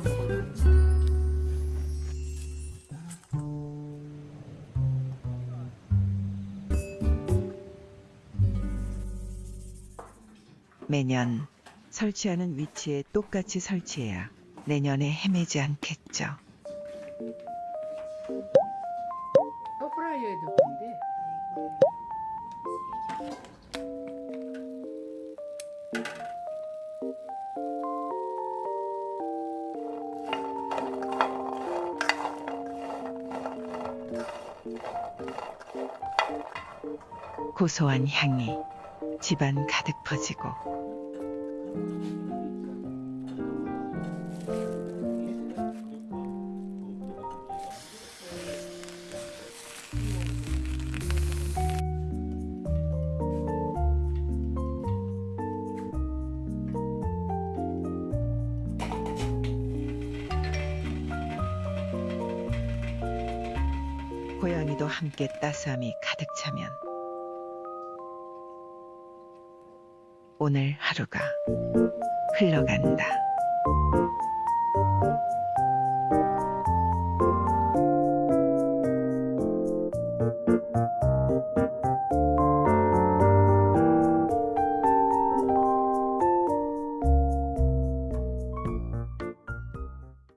끓여 먹어요. 매년 설치하는 위치에 똑같이 설치해야 내년에 헤매지 않겠죠. 어, 오프라이어도 근데 고소한 향이 집안 가득 퍼지고 고양이도 함께 따스함이 가득 차면 오늘 하루가 흘러간다.